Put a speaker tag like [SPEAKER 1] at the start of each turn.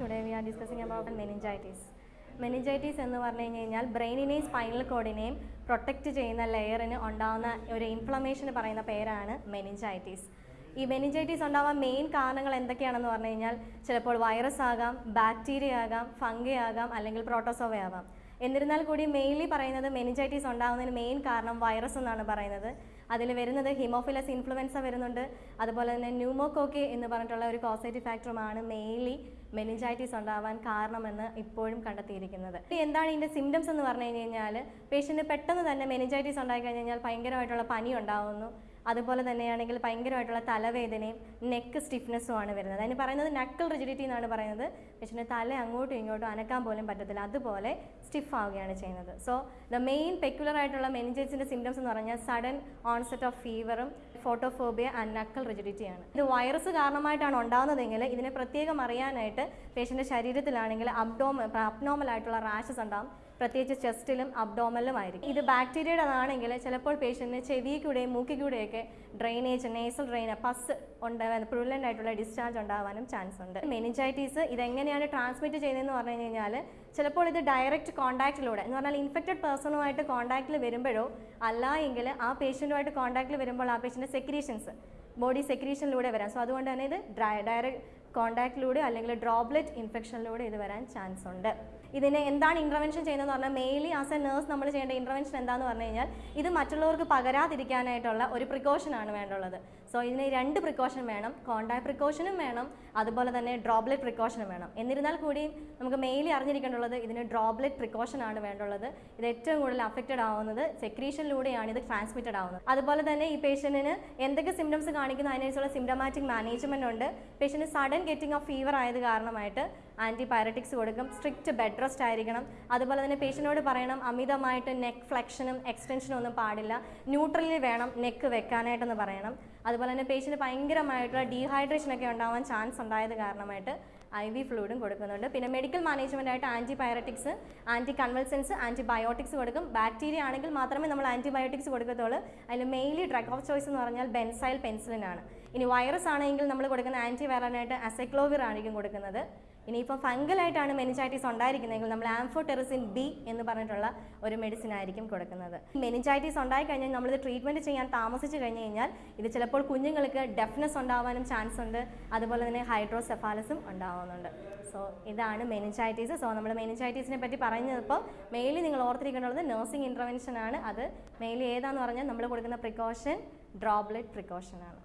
[SPEAKER 1] Today we are discussing about meningitis meningitis എന്ന് പറഞ്ഞു കഴിഞ്ഞ് കഴിഞ്ഞാൽ ബ്രെയിനിനെയും സ്പൈനൽ കോഡിനെയും പ്രൊട്ടക്റ്റ് ചെയ്യുന്ന ലെയറിന് ഉണ്ടാകുന്ന ഒരു ഇൻഫ്ലമേഷന് പറയുന്ന പേരാണ് മെനിഞ്ചൈറ്റീസ് ഈ മെനിഞ്ചൈറ്റീസ് ഉണ്ടാവാൻ മെയിൻ കാരണങ്ങൾ എന്തൊക്കെയാണെന്ന് പറഞ്ഞു കഴിഞ്ഞാൽ ചിലപ്പോൾ വൈറസ് ആകാം ബാക്ടീരിയ ആകാം ഫംഗി ആകാം അല്ലെങ്കിൽ പ്രോട്ടോസോവ ആകാം എന്നിരുന്നാൽ കൂടി മെയിൻലി പറയുന്നത് മെനിഞ്ചൈറ്റീസ് ഉണ്ടാകുന്നതിന് മെയിൻ കാരണം വൈറസ് എന്നാണ് പറയുന്നത്. അതിൽ വരുന്നത് ഹിമോഫിലസ് ഇൻഫ്ലുവൻസ വരുന്നുണ്ട്. അതുപോലെ തന്നെ ന്യൂമോകോക്കി എന്ന് പറഞ്ഞിട്ടുള്ള ഒരു കോസേറ്റീവ് ഫാക്ടറുമാണ് മെയിൻലി മെനിഞ്ചൈറ്റിസ് ഉണ്ടാവാൻ കാരണമെന്ന് ഇപ്പോഴും കണ്ടെത്തിയിരിക്കുന്നത്. എന്താണ് ഇതിന്റെ സിംറ്റംസ് എന്ന് പറഞ്ഞു കഴിഞ്ഞ് കഴിഞ്ഞാൽ പേഷ്യന്റ് പെട്ടെന്ന് തന്നെ മെനിഞ്ചൈറ്റിസ് ഉണ്ടായി കഴിഞ്ഞ് കഴിഞ്ഞാൽ ഭയങ്കരമായിട്ടുള്ള പനി ഉണ്ടാകുന്നു അതുപോലെ തന്നെയാണെങ്കിൽ ഭയങ്കരമായിട്ടുള്ള തലവേദനയും നെക്ക് സ്റ്റിഫ്നെസ്സും ആണ് വരുന്നത്. അതിന് പറയുന്നത് നക്കിൾ റിജിഡിറ്റി എന്നാണ് പറയുന്നത്. പക്ഷേ തല അങ്ങോട്ടും ഇങ്ങോട്ടും അനക്കാൻ പോലും പറ്റത്തില്ല. അതുപോലെ സ്റ്റിഫ് ആവുകയാണ് ചെയ്യുന്നത്. സോ ദ മെയിൻ പെക്കുലർ ആയിട്ടുള്ള മെനിഞ്ചൈറ്റിസിന്റെ സിംറ്റംസ് എന്ന് പറഞ്ഞാൽ സഡൻ ഓൺസെറ്റ് ഓഫ് ഫീവറും ഫോട്ടോഫോബിയ ആൻഡ് നക്കിൾ റിജിഡിറ്റിയാണ് ഇത് വൈറസ് കാരണമായിട്ടാണ് ഉണ്ടാകുന്നതെങ്കിൽ ഇതിനെ പ്രത്യേകം അറിയാനായിട്ട് പേഷ്യന്റെ ശരീരത്തിലാണെങ്കിൽ അബ്ഡോമ അബ്നോമൽ ആയിട്ടുള്ള റാഷസ് ഉണ്ടാകും പ്രത്യേകിച്ച് ചെസ്റ്റിലും അബ്ഡോമലിലും ആയിരിക്കും. ഇത് ബാക്ടീരിയയുടേതാണെങ്കിൽ ചിലപ്പോൾ പേഷ്യന്റിന് ചെവിക്കൂടെയും മൂക്കിക്കൂടെയൊക്കെ മൂക്കി ഡ്രെയിനേജ് നേസൽ ഡ്രെയിൻ പസ് ഉണ്ടാവാൻ പ്രുവലന്റ് ആയിട്ടുള്ള ഡിസ്ചാർജ് ഉണ്ടാവാനും ചാൻസ് ഉണ്ട്. മെനിഞ്ചൈറ്റീസ് ഇതെങ്ങനെയാണ് ട്രാൻസ്മിറ്റ് ചെയ്യുന്നതെന്ന് പറഞ്ഞു കഴിഞ്ഞാൽ ചിലപ്പോൾ ഇത് ഡയറക്റ്റ് കോൺടാക്റ്റിലൂടെ എന്ന് പറഞ്ഞാൽ ഇൻഫെക്റ്റഡ് പേഴ്സണുമായിട്ട് കോൺടാക്റ്റിൽ വരുമ്പോഴോ അല്ല എങ്കിൽ ആ പേഷ്യന്റുമായിട്ട് കോൺടാക്റ്റിൽ വരുമ്പോൾ ആ പേഷ്യന്റെ സെക്രീഷൻസ് ബോഡി സെക്രീഷനിലൂടെ വരാം സോ അതുകൊണ്ട് തന്നെ ഇത് ഡയറക്റ്റ് കോൺടാക്റ്റിലൂടെ അല്ലെങ്കിൽ ഡ്രോപ്ലെറ്റ് ഇൻഫെക്ഷനിലൂടെ ഇത് വരാൻ ചാൻസ് ഉണ്ട്. ഇതിനെ എന്താണ് ഇന്റർവെൻഷൻ ചെയ്യുന്നതെന്ന് പറഞ്ഞാൽ മെയിൻലി ആസ് എ നേഴ്സ് നമ്മൾ ചെയ്യേണ്ട ഇന്റർവെൻഷൻ എന്താണെന്ന് പറഞ്ഞു കഴിഞ്ഞാൽ ഇത് മറ്റുള്ളവർക്ക് പകരാതിരിക്കാനായിട്ടുള്ള ഒരു പ്രിക്കോഷനാണ് വേണ്ടുള്ളത്. സോ ഇതിന് രണ്ട് പ്രിക്കോഷൻ വേണം. കോണ്ടാക്ട് പ്രിക്കോഷനും വേണം. അതുപോലെ തന്നെ ഡ്രോപ്ലെറ്റ് പ്രിക്കോഷനും വേണം. എന്നിരുന്നാൽ കൂടി നമുക്ക് മെയിൻലി അറിഞ്ഞിരിക്കേണ്ടുള്ളത് ഇതിന് ഡ്രോപ്ലെറ്റ് പ്രിക്കോഷനാണ് വേണ്ടുള്ളത്. ഇത് ഏറ്റവും കൂടുതൽ അഫക്റ്റഡ് ആവുന്നത് സെക്രീഷനിലൂടെയാണ് ഇത് ട്രാൻസ്മിറ്റഡ് ആവുന്നത്. അതുപോലെ തന്നെ ഈ പേഷ്യന്റിന് എന്തൊക്കെ സിംറ്റംസ് കാണിക്കുന്ന? അതിനനുസരിച്ചുള്ള സിംറ്റമാറ്റിക് മാനേജ്മെന്റ് ഉണ്ട്. Patient sudden getting of fever ആയത് കാരണമായിട്ട് ആന്റിബയോട്ടിക്സ് കൊടുക്കും. സ്ട്രിക്റ്റ് ബെഡ് റെസ്റ്റ് ആയിരിക്കണം. അതുപോലെ തന്നെ പേഷ്യന്റിനോട് പറയണം അമിതമായിട്ട് നെക്ക് ഫ്ലെക്ഷനും എക്സ്റ്റൻഷനും ഒന്നും പാടില്ല. ന്യൂട്രലി വേണം നെക്ക് വെക്കാനായിട്ടെന്ന് പറയണം. അതുപോലെ തന്നെ പേഷ്യന്റ് ഭയങ്കരമായിട്ടുള്ള ഡീഹൈഡ്രേഷൻ ഒക്കെ ഉണ്ടാവാൻ ചാൻസ് ഉണ്ടായത് കാരണമായിട്ട് ഐ വി ഫ്ലൂയിഡും കൊടുക്കുന്നുണ്ട്. പിന്നെ മെഡിക്കൽ മാനേജ്മെന്റ് ആയിട്ട് ആന്റിബയോട്ടിക്സ് ആന്റി കൺവൽസൻസ് ആന്റിബയോട്ടിക്സ് കൊടുക്കും. ബാക്ടീരിയ ആണെങ്കിൽ മാത്രമേ നമ്മൾ ആന്റിബയോട്ടിക്സ് കൊടുക്കത്തുള്ളൂ. അതിൽ മെയിൻലി ഡ്രഗ് ഓഫ് ചോയ്സ് എന്ന് പറഞ്ഞാൽ ബെൻസൈൽ പെൻസിലിനാണ് ഇനി വൈറസ് ആണെങ്കിൽ നമ്മൾ കൊടുക്കുന്ന ആന്റി വൈറലായിട്ട് അസെക്ലോവിർ ആയിരിക്കും കൊടുക്കുന്നത്. ഇനിയിപ്പോൾ ഫംഗലായിട്ടാണ് മെനിഞ്ചൈറ്റിസ് ഉണ്ടായിരിക്കുന്നതെങ്കിൽ നമ്മൾ ആംഫോടെറസിൻ ബി എന്ന് പറഞ്ഞിട്ടുള്ള ഒരു മെഡിസിൻ ആയിരിക്കും കൊടുക്കുന്നത്. മെനിഞ്ചൈറ്റിസ് ഉണ്ടായി കഴിഞ്ഞാൽ നമ്മളിത് ട്രീറ്റ്മെന്റ് ചെയ്യാൻ താമസിച്ച് കഴിഞ്ഞ് കഴിഞ്ഞാൽ ഇത് ചിലപ്പോൾ കുഞ്ഞുങ്ങൾക്ക് ഡെഫ്നെസ് ഉണ്ടാവാനും ചാൻസ് ഉണ്ട്. അതുപോലെ തന്നെ ഹൈഡ്രോസെഫാലസും ഉണ്ടാവുന്നുണ്ട്. സോ ഇതാണ് മെനിഞ്ചൈറ്റിസ് സോ നമ്മൾ മെനിഞ്ചൈറ്റിസിനെ പറ്റി പറഞ്ഞപ്പോൾ മെയിലി നിങ്ങൾ ഓർത്തിരിക്കേണ്ടത് നഴ്സിംഗ് ഇന്റർവെൻഷൻ ആണ്. അത് മെയിലി ഏതാന്ന് പറഞ്ഞാൽ നമ്മൾ കൊടുക്കുന്ന പ്രിക്കോഷൻ ഡ്രോപ്ലെറ്റ് പ്രിക്കോഷൻ ആണ്.